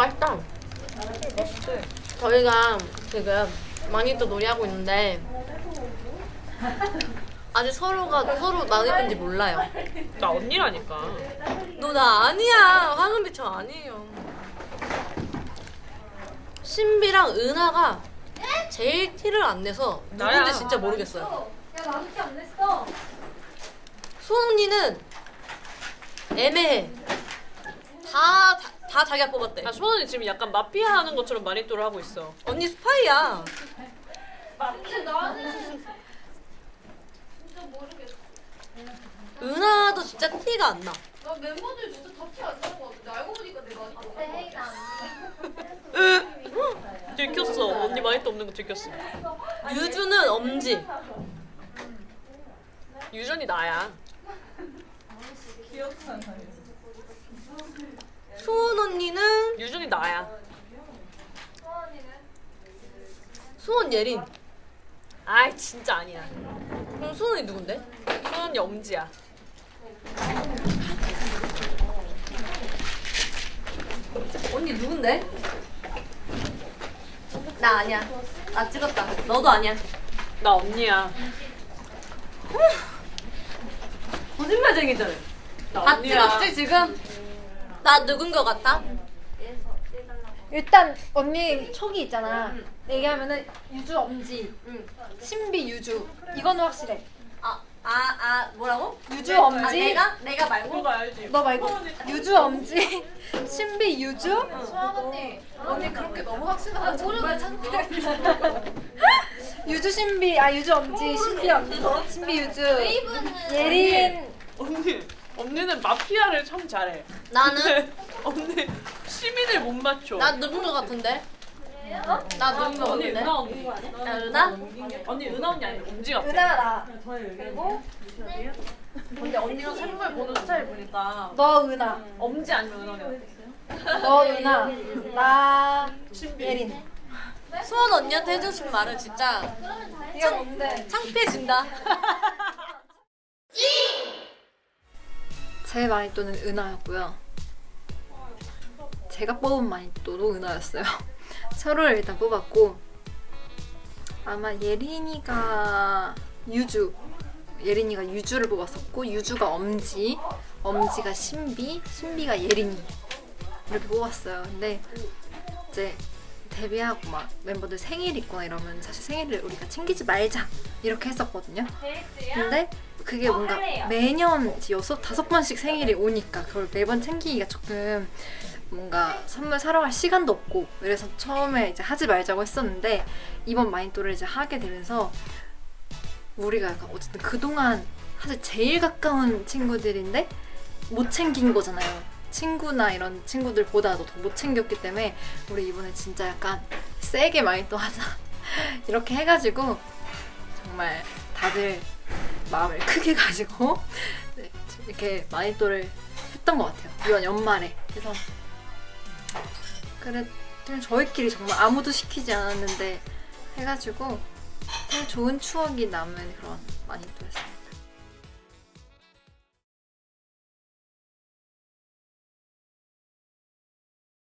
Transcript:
맛있다. 맛있지? 저희가 지금 많이 또 놀이하고 있는데 아직 서로가 서로 나눌 건지 몰라요. 나 언니라니까. 너 나 아니야. 황은비 저 아니에요. 신비랑 은하가 제일 티를 안 내서 누군지 나야. 진짜 모르겠어요. 야 나도 티안 냈어. 언니는 애매해. 다, 다, 다 자기가 뽑았대. 나 수원이 지금 약간 마피아 하는 것처럼 마니또를 하고 있어. 언니 스파이야. 근데 나는 진짜 모르겠어. 은하도 진짜 티가 안 나. 나 멤버들 진짜 다 티 안 나는 거 같은데 알고 보니까 내가 아니까. 들켰어. 언니 마니또 없는 거 들켰어. 유주는 엄지. 유전이 나야. 수원 유전이 나야. 수원 예린. 아이 진짜 아니야. 그럼 수원 언니 누군데? 수원이 엄지야. 언니 누군데? 나 아니야. 나 찍었다. 너도 아니야. 나 언니야. 거짓말쟁이들. 나다 언니야. 찍었지 지금? 나 누군 거 같아? 일단 언니 촉이 있잖아. 얘기하면은 유주 엄지, 응. 신비 유주. 이거는 확실해. 아, 아, 아, 뭐라고? 유주 아, 엄지. 내가? 내가 말고? 너 말고 유주 엄지, 신비 유주. 수아 언니, 언니 그렇게 너무 확신하면 정말 창피해. 유주 신비, 아 유주 엄지, 신비 엄지, 신비 유주. 예린. 언니. 언니는 마피아를 참 잘해. 나는? 언니 시민을 못 맞춰. 나 누군 거 같은데? 나 누군 거 언니 같은데? 은하 언니. 나 은하? 언니 은하 언니 아니면 엄지 같아. 은하 나. 근데 언니가 생물 보는 스타일 보니까 너 은하. 엄지 아니면 은하. 너 은하. 나. 예린. 수원 언니한테 해주신 말은 진짜 이거 뭔데? 창피해진다. 제 마니또는 은하였고요. 제가 뽑은 마니또도 은하였어요. 서로를 일단 뽑았고 아마 예린이가 유주 예린이가 유주를 뽑았었고 유주가 엄지 엄지가 신비 신비가 예린이 이렇게 뽑았어요. 근데 이제 데뷔하고 막 멤버들 생일 있거나 이러면 사실 생일을 우리가 챙기지 말자 이렇게 했었거든요. 근데 그게 뭔가 매년 여섯 다섯 번씩 생일이 오니까 그걸 매번 챙기기가 조금 뭔가 선물 사러 갈 시간도 없고 그래서 처음에 이제 하지 말자고 했었는데 이번 마인또를 이제 하게 되면서 우리가 약간 어쨌든 그동안 사실 제일 가까운 친구들인데 못 챙긴 거잖아요. 친구나 이런 친구들보다도 더 못 챙겼기 때문에 우리 이번에 진짜 약간 세게 마인또 하자 이렇게 해가지고 정말 다들 마음을 크게 가지고 네, 이렇게 마니또를 했던 것 같아요. 이번 연말에. 그래서 그래 그냥 저희끼리 정말 아무도 시키지 않았는데 해가지고 좋은 추억이 남은 그런 마니또였어요.